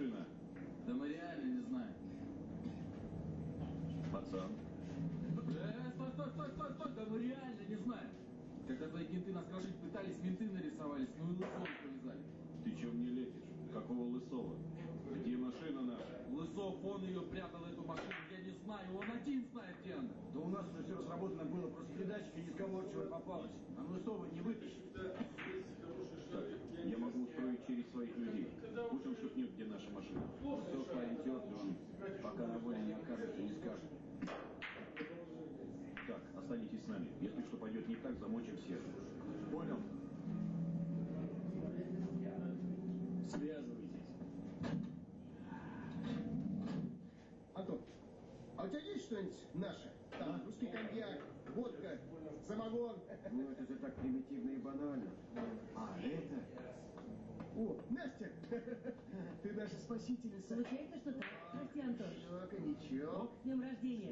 машина? Да мы реально не знаем. Пацан. Э, стой, стой, стой, стой, стой, да мы реально не знаем. Когда твои кенты нас крошить пытались, менты нарисовались, ну и лысого повязали. Ты чем мне лепишь? Какого лысого? Где машина наша? Лысов, он ее прятал, эту машину, я не знаю, он один знает, где она. Да у нас уже все разработано было, просто передатчики несговорчиво попалось. А Лысова не вытащит. Так, я могу устроить через своих людей. Пусть он шепнет, где наша машина. Лысов парень теплый, он пока на воле не окажется, не скажет. Так, останетесь с нами. Если что пойдет не так, замочим всех. Понял? Связывайтесь. Антон, а у тебя есть что-нибудь наше? Там русский коньяк, водка, самогон. Ну это же так примитивно и банально. А это? О, Настя, ты наша спасительница. Случается что-то? Прости, Антон. Ничего, ничего. С днем рождения.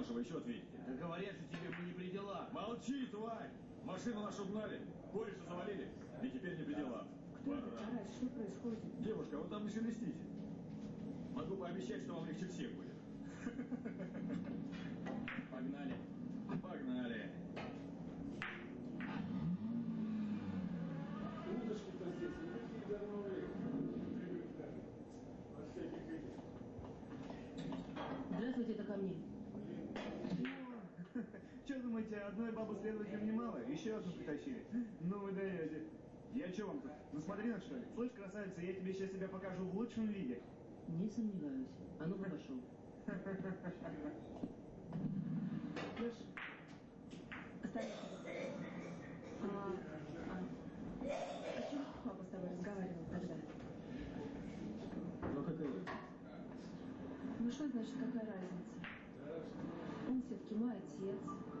Нашего еще ответите. Да говорят же тебе, мы не при делах. Молчи, тварь! Машину нашу угнали, кореша завалили, и теперь не при делах. Кто это, Пора. Тарас? Что происходит? Девушка, вы там не шелестите. Могу пообещать, что вам легче всех будет. Думаете, одной бабы следователям немало? Еще одну притащили. Ну вы даете. Я что вам тут, насмотрелась что ли? Слышь, красавица, я тебе сейчас себя покажу в лучшем виде. Не сомневаюсь. А ну пошел. Леш, оставайся. А, а, о чем папа с тобой разговаривал тогда? Ну какая? Ну что значит, какая разница? Он все-таки мой отец.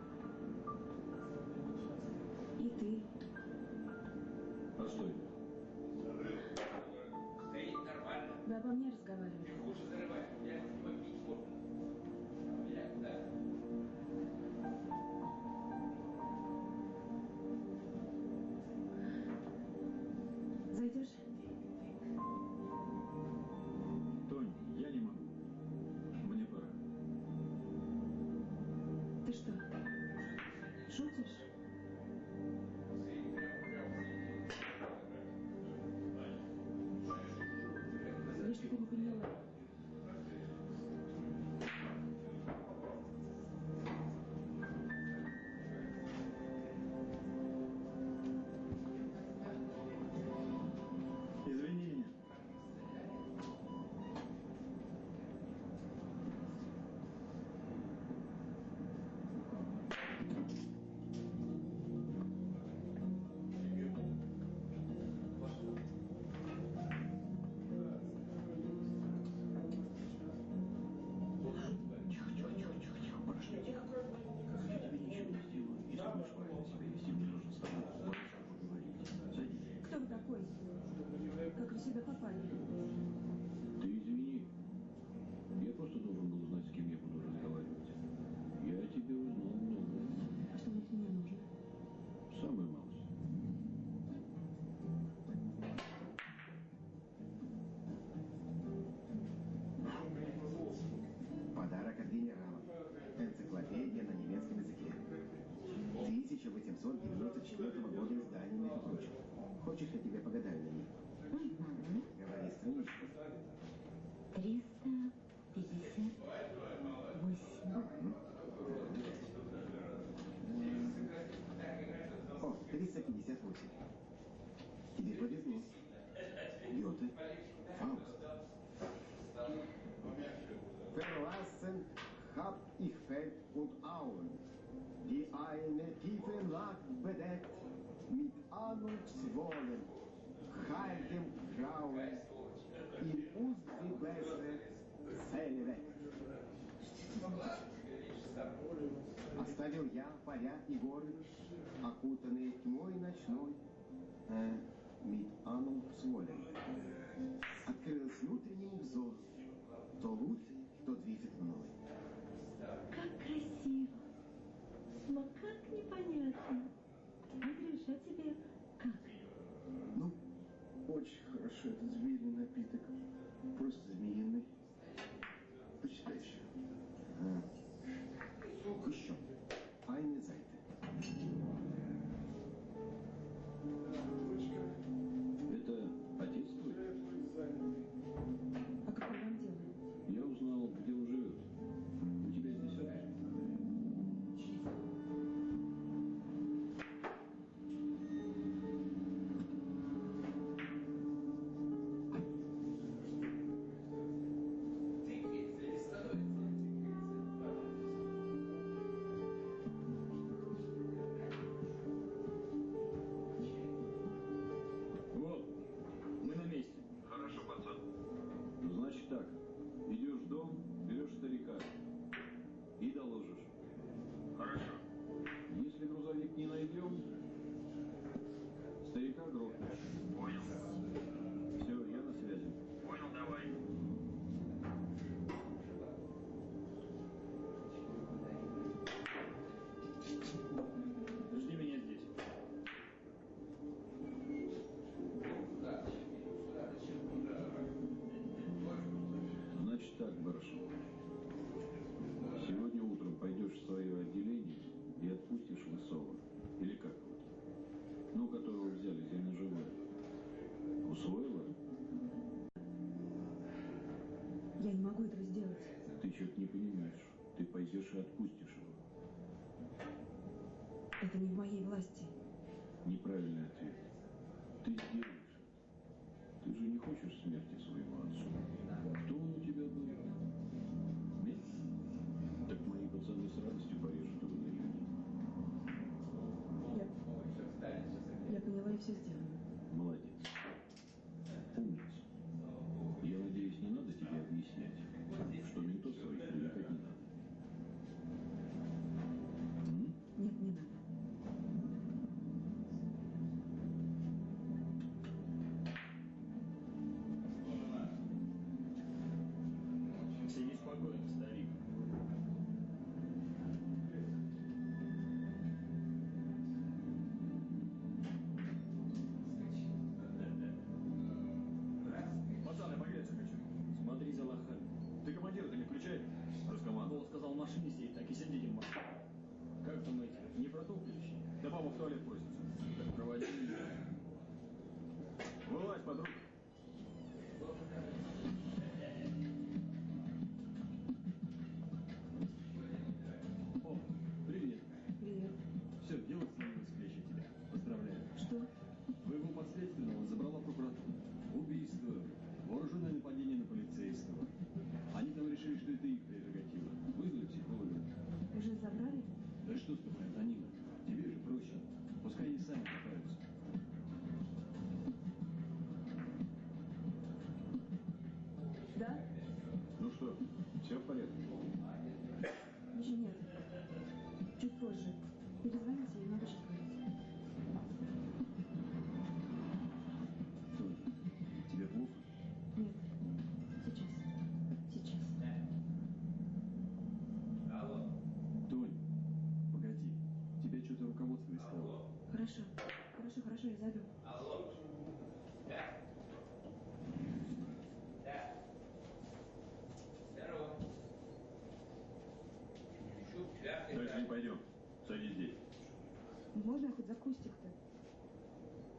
verlassen hab ich Feld und Auen, die eine tiefe Nacht bedeckt mit ahnungsvollen, kaltem Grauen in uns die beste Seele. Оставил я поля и горы, окутанные тьмой ночной, э, мид анум сволен. Открылся внутреннему взору, то лучше я не могу этого сделать. Ты что-то не понимаешь. Ты пойдешь и отпустишь его. Это не в моей власти. Неправильный ответ. Ты сделаешь. Ты же не хочешь смерти своего отцу. Кто он у тебя был? Нет? Так мои пацаны с радостью порежут его на Я поняла и все сделала. За кустик-то?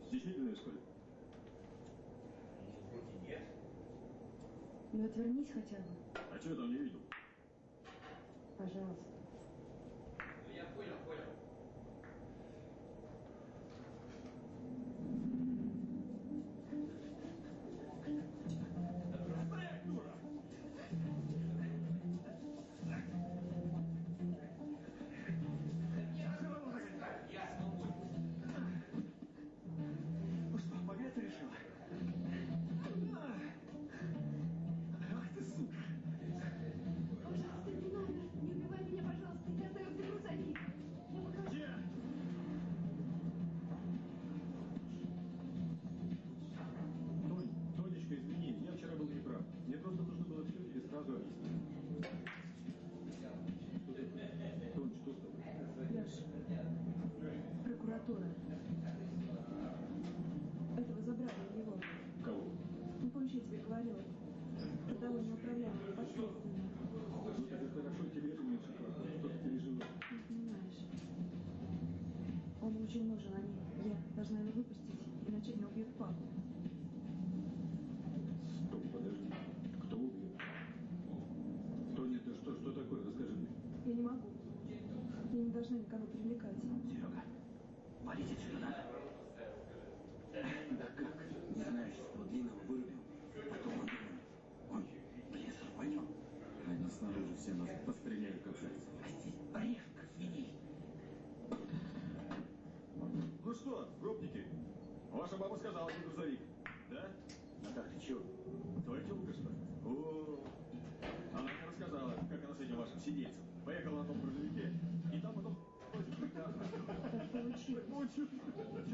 Стеснительная, что ли? Ну, отвернись хотя бы, А что я там не видел? пожалуйста. Валить отсюда надо. Да как? Не знаешь, что длинного вырубил. Потом он он в лес рванет. Они снаружи все нас постреляют, как зайцы. А здесь брешь, как свиней. Ну что, гопники, ваша баба сказала, где грузовик, да? Натах, ты чего? Твоя телка, что ли? О, она мне рассказала, как она с этим вашим сидельцем поехала на том грузовике, и там потом... Так получилось. Получилось. Что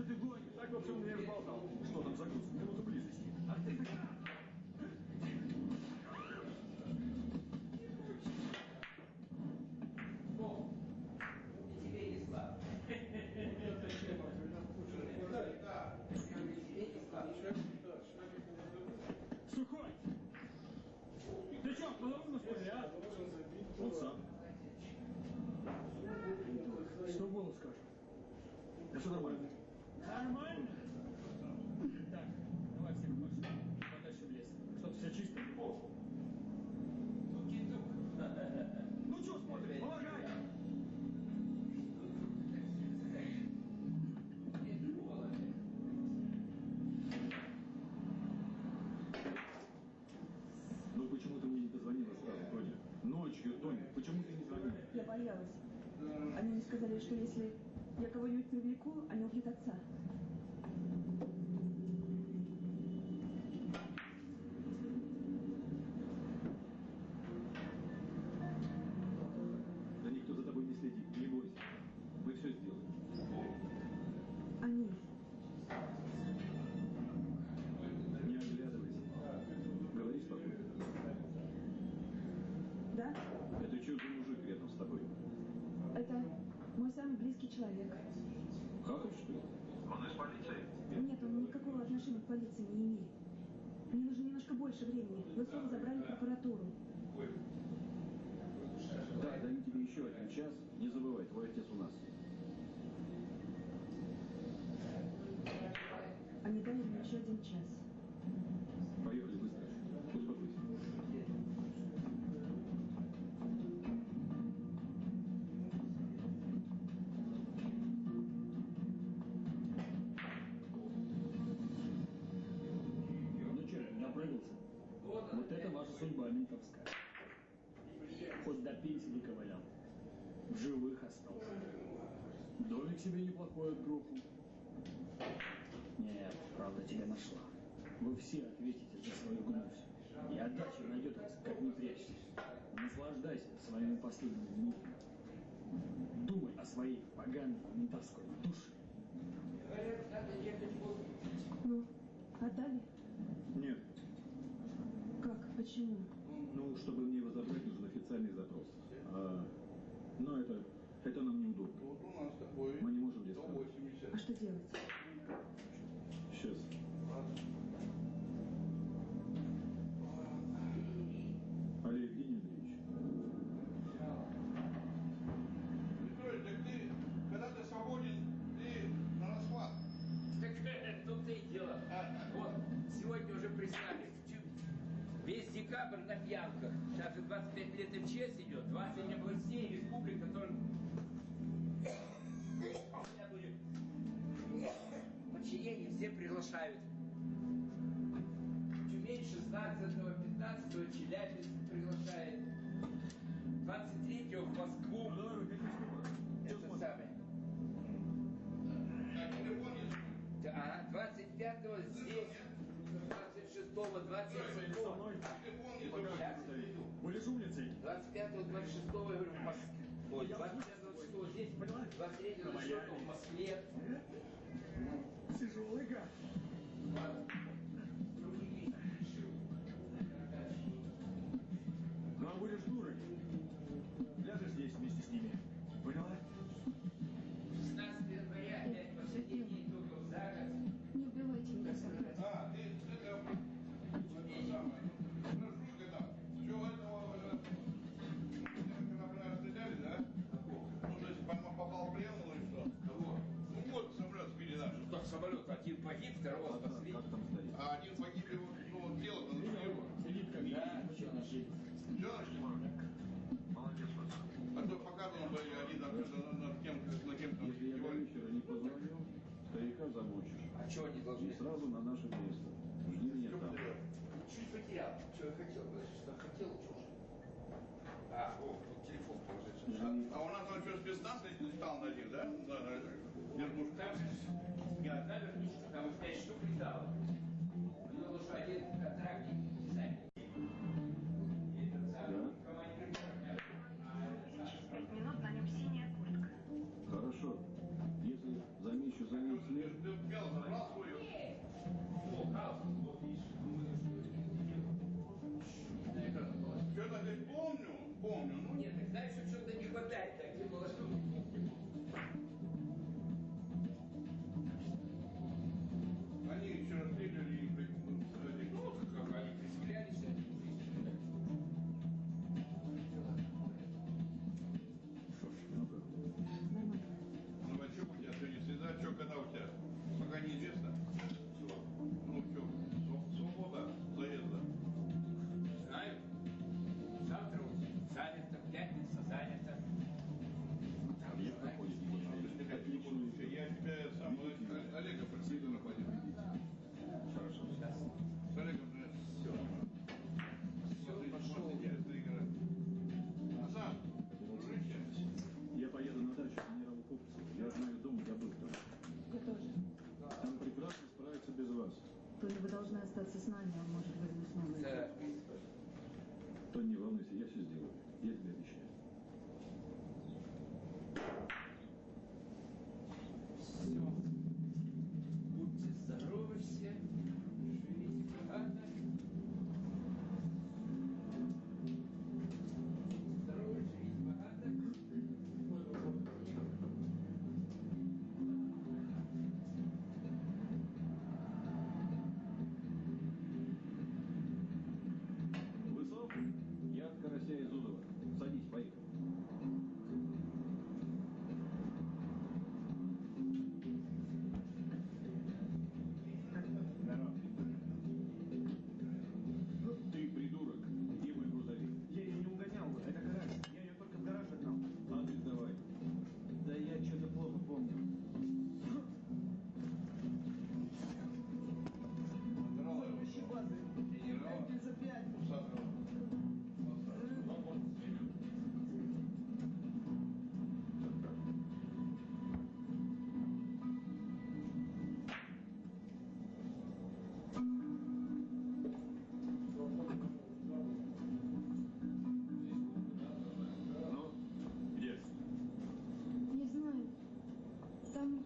ты гонишь? Так, в общем, я разболтал. Что там за груз? Минуту близости. Ах ты... Сухой! Ты что, половину что ли, а? Он сам. Что голос скажет? Да все нормально. Нормально? Так, давай всех пошли. Подальше в лес. Чтоб все чисто. Ну что смотришь? Помогай! Ну почему ты мне не позвонила сразу, Тоня? Ночью, Тоня, почему ты не звонила? Я боялась. Они мне сказали, что если я кого-нибудь привлеку, они убьют отца. Времени. Вы снова забрали прокуратуру. Да, даю тебе еще один час. Не забывай, твой отец у нас. Они дали мне еще один час. Домик себе неплохой отгрохал. Нет, правда тебя нашла. Вы все ответите за свою гнусь. И отдача найдет вас, как не прячься. Наслаждайся своими последними минутами. Думай о своей поганой ментовской душе. Ну, отдали? Нет. Как? Почему? Ну, чтобы мне его забрать, нужен официальный запрос. А, но это, это нам неудобно. Вот у нас такой. Мы не можем здесь. 180. А что делать? Сейчас. Олег Евгений Андреевич. Петрович, так ты, когда ты свободен, ты на расхват. Так тут ты и дело. Вот, сегодня уже прислали. Весь декабрь на пьянках. Сейчас же 25 лет МЧС идет, 20 областей, республик, которые Подчинение все приглашают. Тюмень 16-15 Челябинск приглашает. 23-го в Москву. Ну, Это самое. А, 25-го здесь. 26-го, 27-го. Вы же умницей. 25-го, 26-го, я говорю, в Москве. Ой, 25 23 счету в Москве сразу на наше место. Жди меня там. Чуть потерял, что я хотел, что хотел, А, о, телефон положить. А, у нас, он что, спецназ летал на них, да? Да, да. Вернушка. подсознание может быть. Да. То не волнуйся, я все сделаю. Я тебе.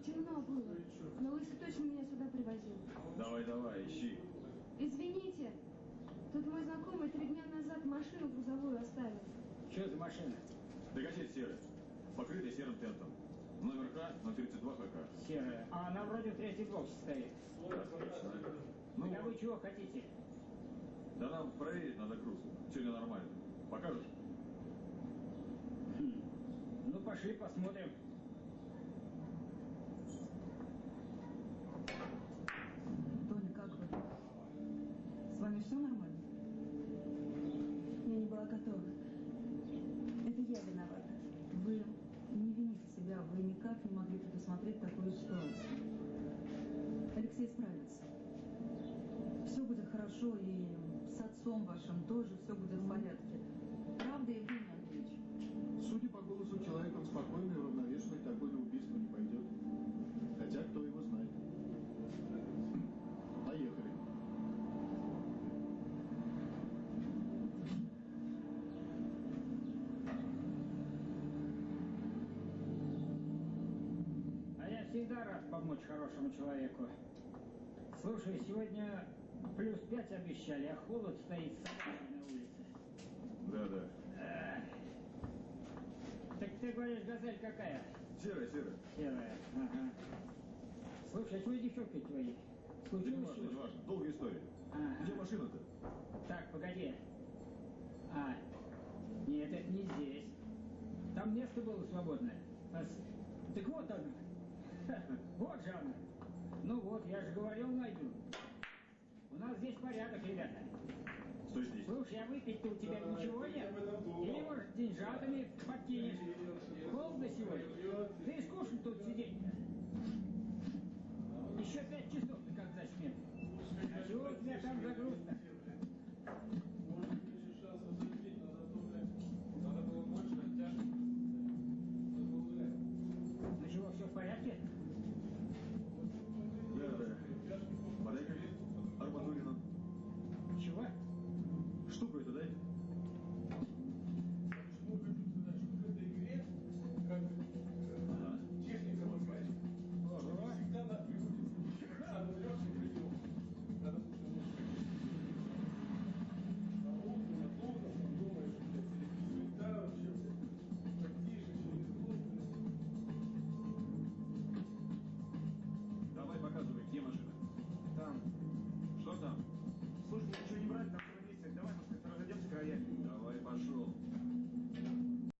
темно было. Ну, Но лысый точно меня сюда привозил. Давай, давай, ищи. Извините, тут мой знакомый три дня назад машину грузовую оставил. Что за машина? Да газет серая, покрытая серым тентом. Номер К, 032 КК. Серая. А она вроде в третий блок состоит. Отлично. Ну, а вы чего хотите? Да нам проверить надо груз. Все ли нормально. Покажешь? Хм. Ну, пошли посмотрим. Все исправится. Все будет хорошо, и с отцом вашим тоже все будет в порядке. Правда, Евгений Андреевич? Судя по голосу, человек он спокойный, уравновешенный, такой на убийство не пойдет. Хотя кто его знает. Поехали. А я всегда рад помочь хорошему человеку. Слушай, сегодня плюс пять обещали, а холод стоит на улице. Да, да. Эх. Так ты говоришь, газель какая? Серая, серая. Серая. Ага. Слушай, а чего девчонки твои? Да Случилось не важно, не важно. Долгая история. Ага. Где машина-то? Так, погоди. А, нет, это не здесь. Там место было свободное. А Так вот она. Ха, Вот же она. Ну вот, я же говорил, найду. У нас здесь порядок, ребята. Что здесь? Слушай, я выпить-то у тебя да, ничего нет? Или, может, деньжатами подкинешь? Холодно сегодня? Да и скучно тут сидеть. Еще пять часов ты как зачмем. А чего у тебя там загрузка?